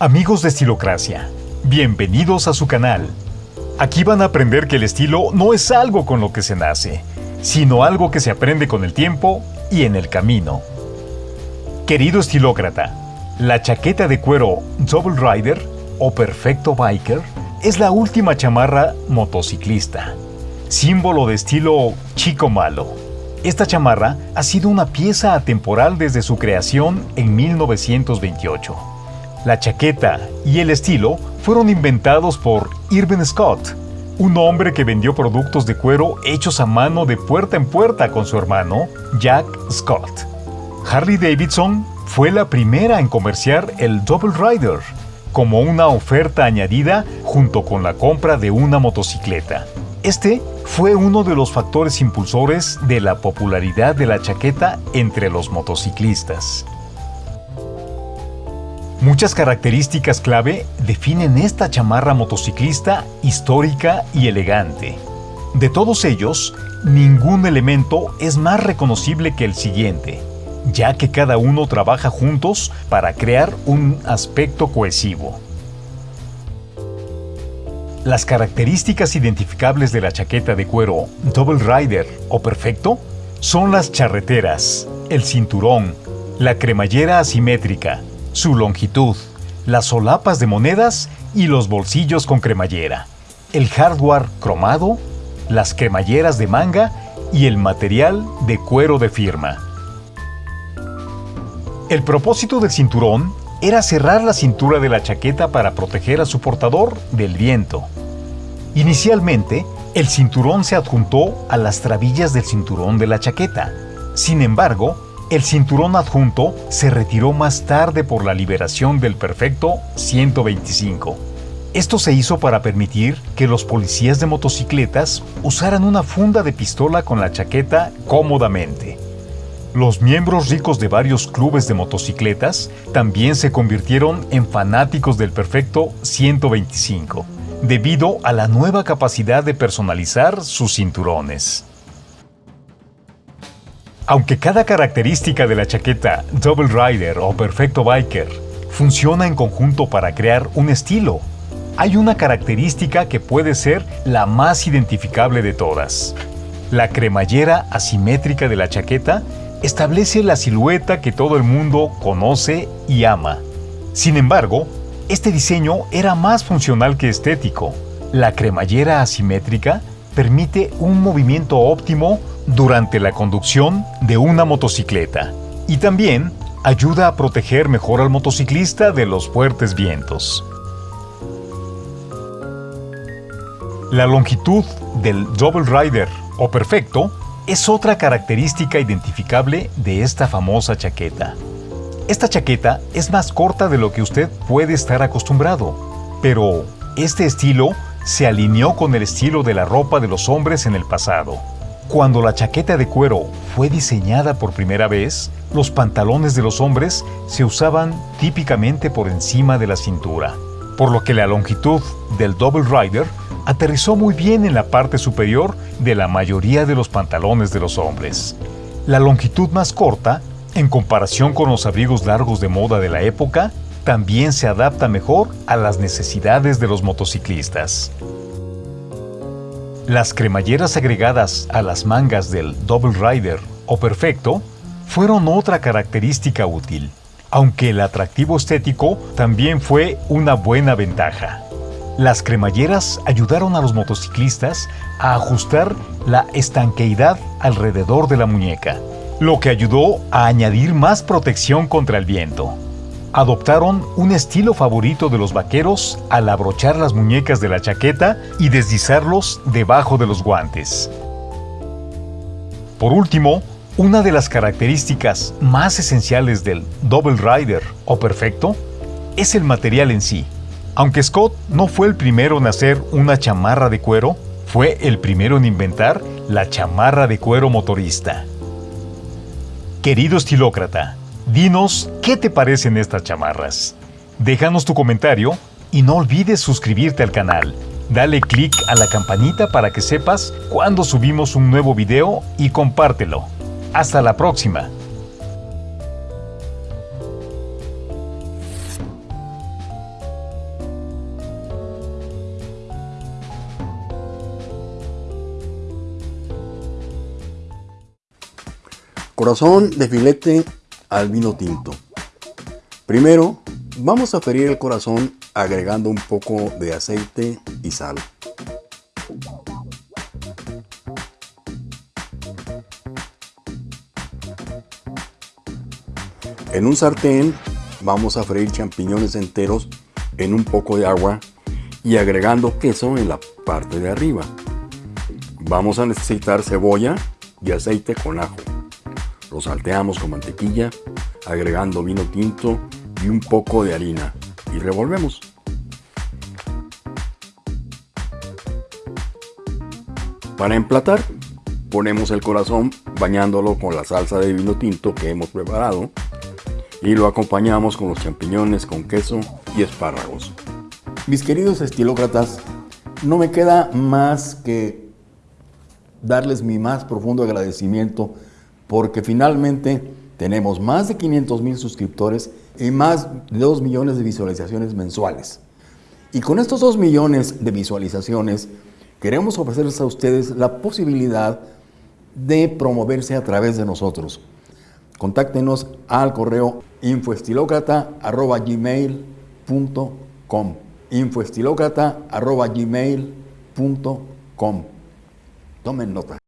Amigos de Estilocracia, bienvenidos a su canal. Aquí van a aprender que el estilo no es algo con lo que se nace, sino algo que se aprende con el tiempo y en el camino. Querido estilócrata, la chaqueta de cuero Double Rider o Perfecto Biker es la última chamarra motociclista, símbolo de estilo chico malo. Esta chamarra ha sido una pieza atemporal desde su creación en 1928 la chaqueta y el estilo fueron inventados por Irving Scott, un hombre que vendió productos de cuero hechos a mano de puerta en puerta con su hermano, Jack Scott. Harley Davidson fue la primera en comerciar el Double Rider como una oferta añadida junto con la compra de una motocicleta. Este fue uno de los factores impulsores de la popularidad de la chaqueta entre los motociclistas. Muchas características clave definen esta chamarra motociclista histórica y elegante. De todos ellos, ningún elemento es más reconocible que el siguiente, ya que cada uno trabaja juntos para crear un aspecto cohesivo. Las características identificables de la chaqueta de cuero Double Rider o Perfecto son las charreteras, el cinturón, la cremallera asimétrica, su longitud, las solapas de monedas y los bolsillos con cremallera, el hardware cromado, las cremalleras de manga y el material de cuero de firma. El propósito del cinturón era cerrar la cintura de la chaqueta para proteger a su portador del viento. Inicialmente, el cinturón se adjuntó a las trabillas del cinturón de la chaqueta. Sin embargo, el cinturón adjunto se retiró más tarde por la liberación del perfecto 125. Esto se hizo para permitir que los policías de motocicletas usaran una funda de pistola con la chaqueta cómodamente. Los miembros ricos de varios clubes de motocicletas también se convirtieron en fanáticos del perfecto 125, debido a la nueva capacidad de personalizar sus cinturones. Aunque cada característica de la chaqueta Double Rider o Perfecto Biker funciona en conjunto para crear un estilo, hay una característica que puede ser la más identificable de todas. La cremallera asimétrica de la chaqueta establece la silueta que todo el mundo conoce y ama. Sin embargo, este diseño era más funcional que estético. La cremallera asimétrica permite un movimiento óptimo durante la conducción de una motocicleta y también ayuda a proteger mejor al motociclista de los fuertes vientos. La longitud del Double Rider o perfecto es otra característica identificable de esta famosa chaqueta. Esta chaqueta es más corta de lo que usted puede estar acostumbrado, pero este estilo se alineó con el estilo de la ropa de los hombres en el pasado. Cuando la chaqueta de cuero fue diseñada por primera vez, los pantalones de los hombres se usaban típicamente por encima de la cintura, por lo que la longitud del Double Rider aterrizó muy bien en la parte superior de la mayoría de los pantalones de los hombres. La longitud más corta, en comparación con los abrigos largos de moda de la época, también se adapta mejor a las necesidades de los motociclistas. Las cremalleras agregadas a las mangas del Double Rider o Perfecto fueron otra característica útil, aunque el atractivo estético también fue una buena ventaja. Las cremalleras ayudaron a los motociclistas a ajustar la estanqueidad alrededor de la muñeca, lo que ayudó a añadir más protección contra el viento adoptaron un estilo favorito de los vaqueros al abrochar las muñecas de la chaqueta y deslizarlos debajo de los guantes. Por último, una de las características más esenciales del Double Rider o Perfecto es el material en sí. Aunque Scott no fue el primero en hacer una chamarra de cuero, fue el primero en inventar la chamarra de cuero motorista. Querido estilócrata, Dinos qué te parecen estas chamarras. Déjanos tu comentario y no olvides suscribirte al canal. Dale click a la campanita para que sepas cuando subimos un nuevo video y compártelo. ¡Hasta la próxima! Corazón de filete al vino tinto. Primero, vamos a ferir el corazón agregando un poco de aceite y sal. En un sartén vamos a freír champiñones enteros en un poco de agua y agregando queso en la parte de arriba. Vamos a necesitar cebolla y aceite con ajo. Lo salteamos con mantequilla, agregando vino tinto y un poco de harina y revolvemos. Para emplatar, ponemos el corazón bañándolo con la salsa de vino tinto que hemos preparado y lo acompañamos con los champiñones con queso y espárragos. Mis queridos estilócratas, no me queda más que darles mi más profundo agradecimiento porque finalmente tenemos más de 500 mil suscriptores y más de 2 millones de visualizaciones mensuales. Y con estos 2 millones de visualizaciones queremos ofrecerles a ustedes la posibilidad de promoverse a través de nosotros. Contáctenos al correo infoestilocrata.gmail.com infoestilocrata.gmail.com Tomen nota.